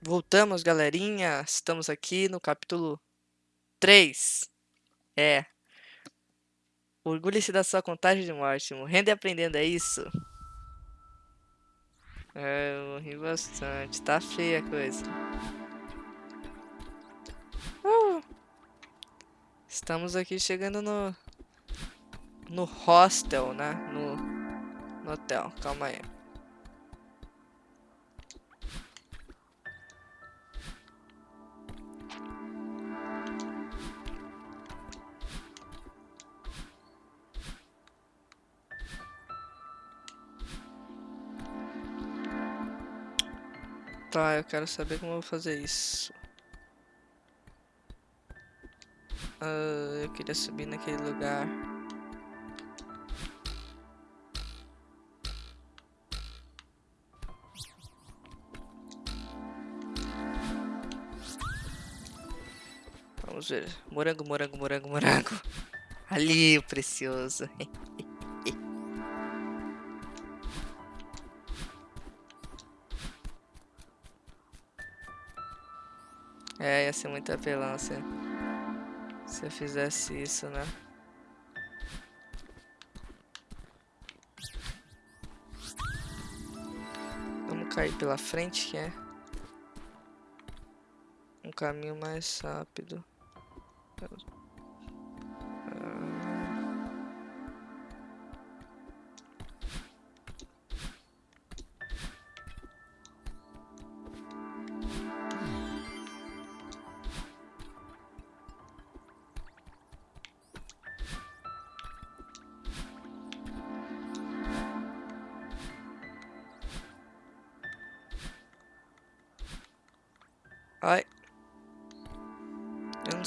Voltamos, galerinha. Estamos aqui no capítulo 3. É. Orgulhe-se da sua contagem de morte. Morrendo e aprendendo, é isso? É, eu morri bastante. Tá feia a coisa. Uh! Estamos aqui chegando no... No hostel, né? No, no hotel. Calma aí. Tá, eu quero saber como eu vou fazer isso. Uh, eu queria subir naquele lugar. Vamos ver. Morango, morango, morango, morango. Ali, o precioso. É, ia ser muito apelão se, se eu fizesse isso, né? Vamos cair pela frente, que é um caminho mais rápido.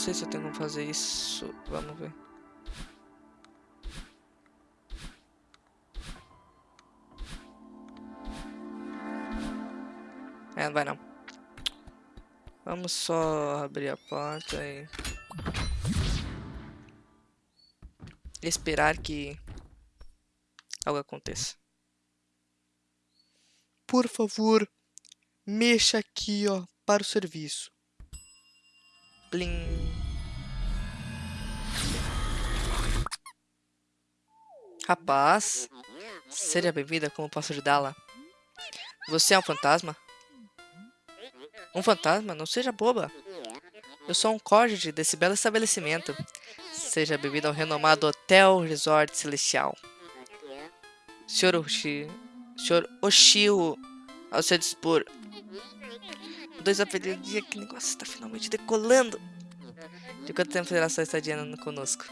Sei se eu tenho como fazer isso. Vamos ver. É, não vai não. Vamos só abrir a porta e... Esperar que algo aconteça. Por favor, mexa aqui, ó para o serviço. Plim. Rapaz, seja bem-vinda, como posso ajudá-la? Você é um fantasma? Um fantasma? Não seja boba. Eu sou um código desse belo estabelecimento. Seja bem-vindo ao renomado Hotel Resort Celestial. Senhor Oshi... Senhor Oshio, ao seu dispor, Dois apelidos dia que negócio está finalmente decolando. De quanto tempo será sua estadia conosco?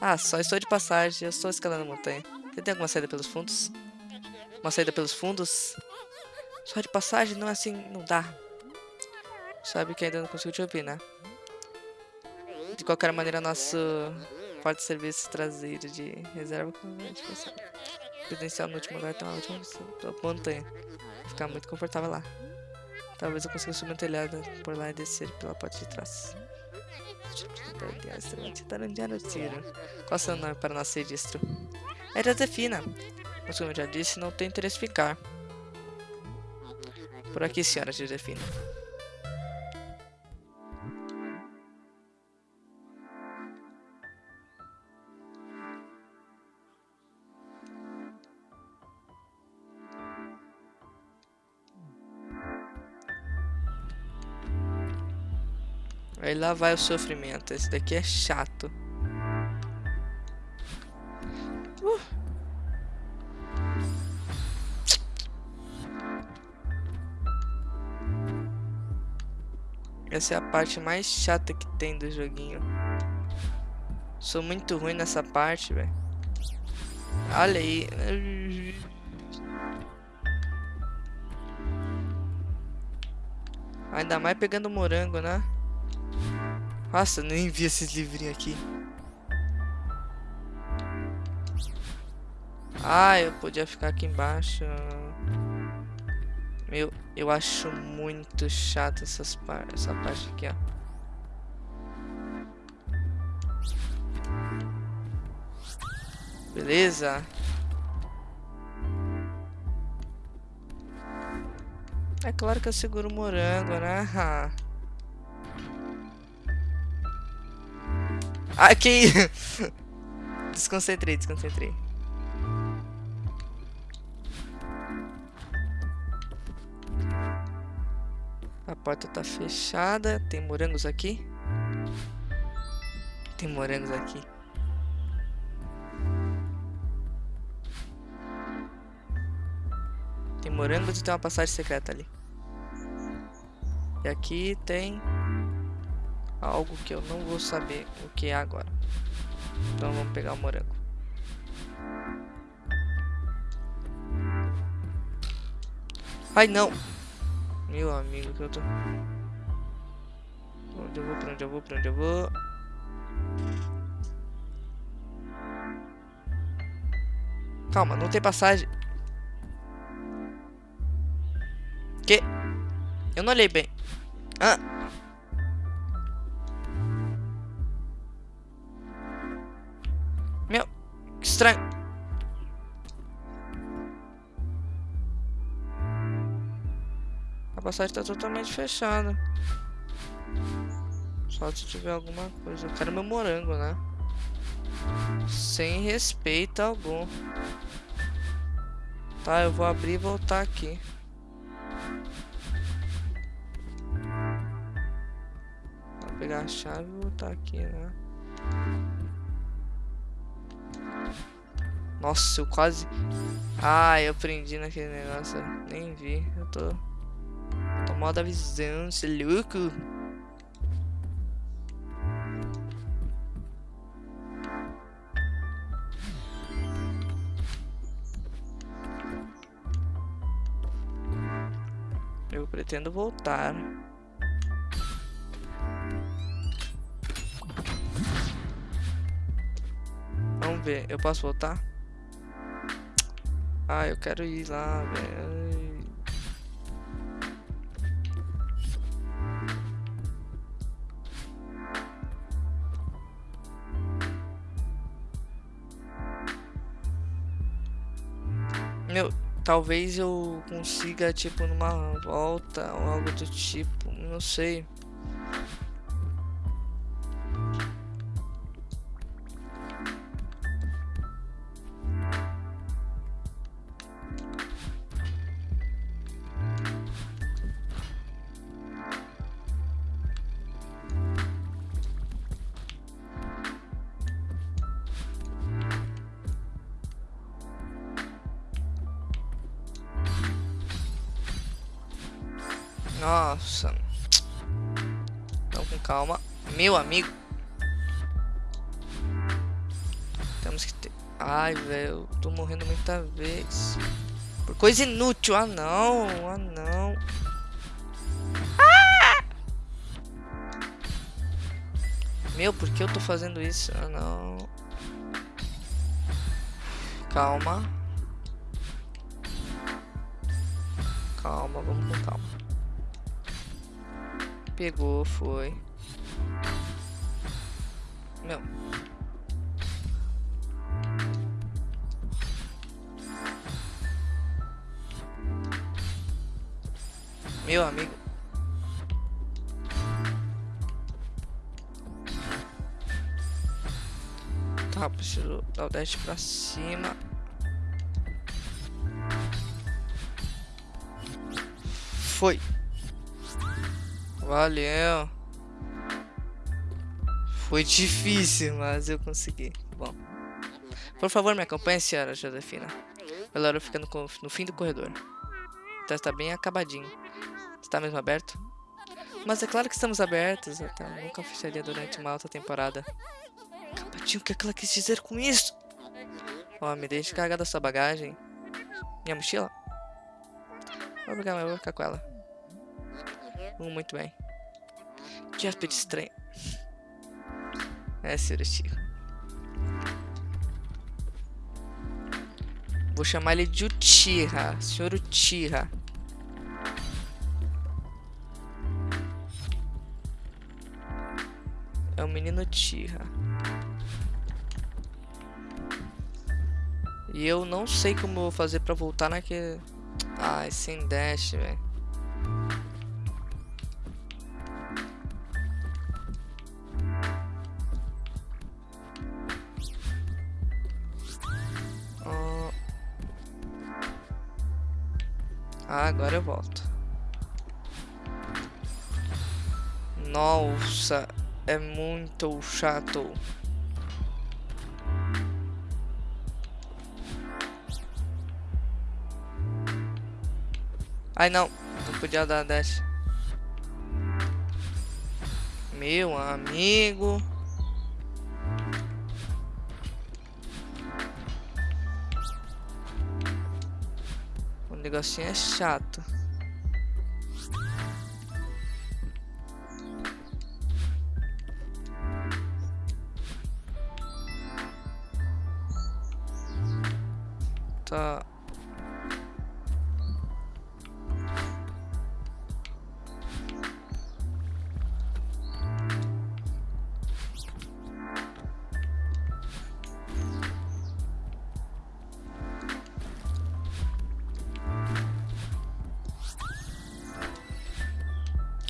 Ah, só estou de passagem, eu estou escalando a montanha. Você tem alguma saída pelos fundos? Uma saída pelos fundos? Só de passagem? Não é assim, não dá. Sabe que ainda não consigo te ouvir, né? De qualquer maneira, nosso porta de serviço traseiro de reserva credencial no último lugar tem uma última montanha. Ficar muito confortável lá. Talvez eu consiga subir no telhado por lá e descer pela parte de trás. Qual seu nome para nosso registro? É Josefina. Mas como eu já disse, não tenho interesse ficar. Por aqui, senhora Josefina. Aí lá vai o sofrimento. Esse daqui é chato. Uh. Essa é a parte mais chata que tem do joguinho. Sou muito ruim nessa parte, velho. Olha aí. Ainda mais pegando morango, né? Nossa, nem vi esses livrinhos aqui. Ah, eu podia ficar aqui embaixo. Meu, eu acho muito chato essas par essa parte aqui, ó. Beleza? É claro que eu seguro o morango, né? Que... desconcentrei, desconcentrei. A porta tá fechada. Tem morangos aqui? Tem morangos aqui. Tem morangos e tem uma passagem secreta ali. E aqui tem algo que eu não vou saber o que é agora. Então vamos pegar o morango. Ai não! Meu amigo, que eu tô... Onde eu vou, pra onde eu vou, pra onde eu vou... Calma, não tem passagem. Que? Eu não olhei bem. Ah. Estranho. passagem tá totalmente fechada. Só se tiver alguma coisa. Eu quero meu morango, né? Sem respeito algum. Tá, eu vou abrir e voltar aqui. Vou pegar a chave e voltar aqui, né? Nossa, eu quase... Ah, eu prendi naquele negócio. Nem vi. Eu tô... Tô mal da visão, você louco? Eu pretendo voltar. Vamos ver, eu posso voltar? Ah, eu quero ir lá, velho. Meu, talvez eu consiga, tipo, numa volta ou algo do tipo, não sei. Nossa. Então com calma. Meu amigo. Temos que ter... Ai, velho. Tô morrendo muita vez. Por coisa inútil. Ah, não. Ah, não. Ah! Meu, por que eu tô fazendo isso? Ah, não. Calma. Calma, vamos com calma. Pegou, foi. Meu. Meu amigo. Tá, preciso dar o dash pra cima. Foi. Valeu. Foi difícil, mas eu consegui. Bom. Por favor, me acompanhe, senhora Josefina. Ela fica no, no fim do corredor. Então está bem acabadinho. Está mesmo aberto? Mas é claro que estamos abertos. Tá, nunca fecharia durante uma alta temporada. Acabadinho, o que, é que ela quis dizer com isso? Ó, oh, me deixe carregar da sua bagagem. Minha mochila? Vou pegar, mas eu vou ficar com ela. Hum, muito bem. Que aspecto estranho. É, senhor Chico. Vou chamar ele de Uchiha. Senhor Uchiha. É o menino Uchiha. E eu não sei como eu vou fazer pra voltar naquele... Ai, sem dash, velho. Ah, agora eu volto. Nossa, é muito chato. Ai, não. Não podia dar dash. Meu amigo. Negocinho é chato.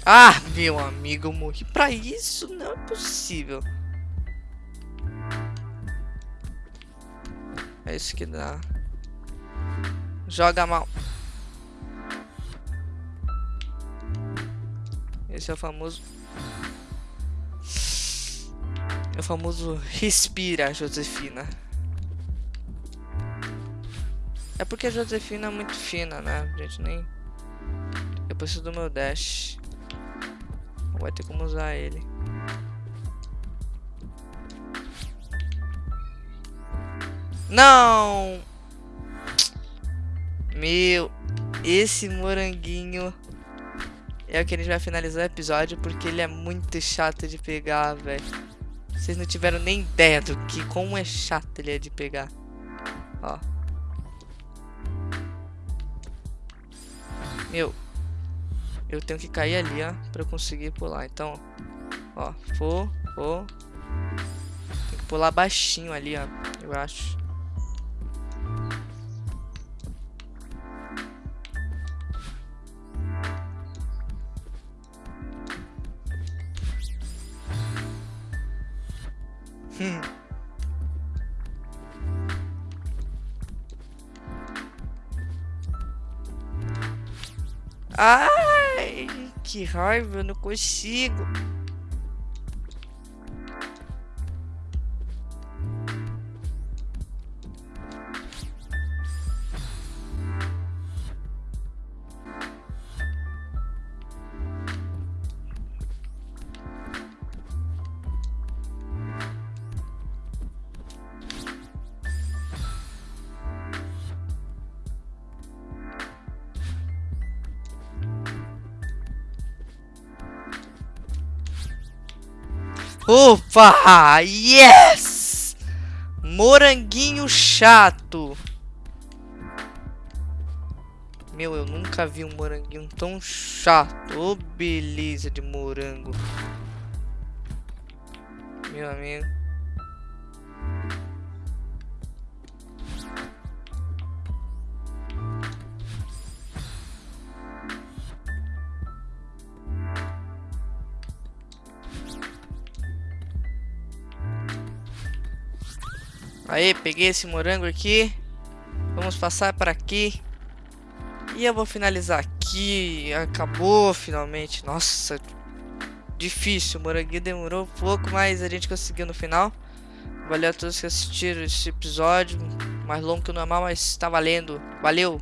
Ah, meu amigo, eu morri pra isso, não é possível. É isso que dá. Joga mal. Esse é o famoso... É o famoso respira, Josefina. É porque a Josefina é muito fina, né? Gente nem... Eu preciso do meu dash. Vai ter como usar ele. Não! Meu, esse moranguinho é o que a gente vai finalizar o episódio porque ele é muito chato de pegar, velho. Vocês não tiveram nem ideia do que como é chato ele é de pegar. Ó. Meu, eu tenho que cair ali, ó, pra eu conseguir pular. Então, ó, vou, vou. Tem que pular baixinho ali, ó, eu acho. Hum. Ah! Que raiva, eu não consigo. Ufa! Yes! Moranguinho chato. Meu, eu nunca vi um moranguinho tão chato. Ô, oh, beleza de morango. Meu amigo. Aí, peguei esse morango aqui. Vamos passar para aqui. E eu vou finalizar aqui. Acabou finalmente. Nossa, difícil. O moranguinho demorou um pouco, mas a gente conseguiu no final. Valeu a todos que assistiram esse episódio. Mais longo que o normal, mas tá valendo. Valeu!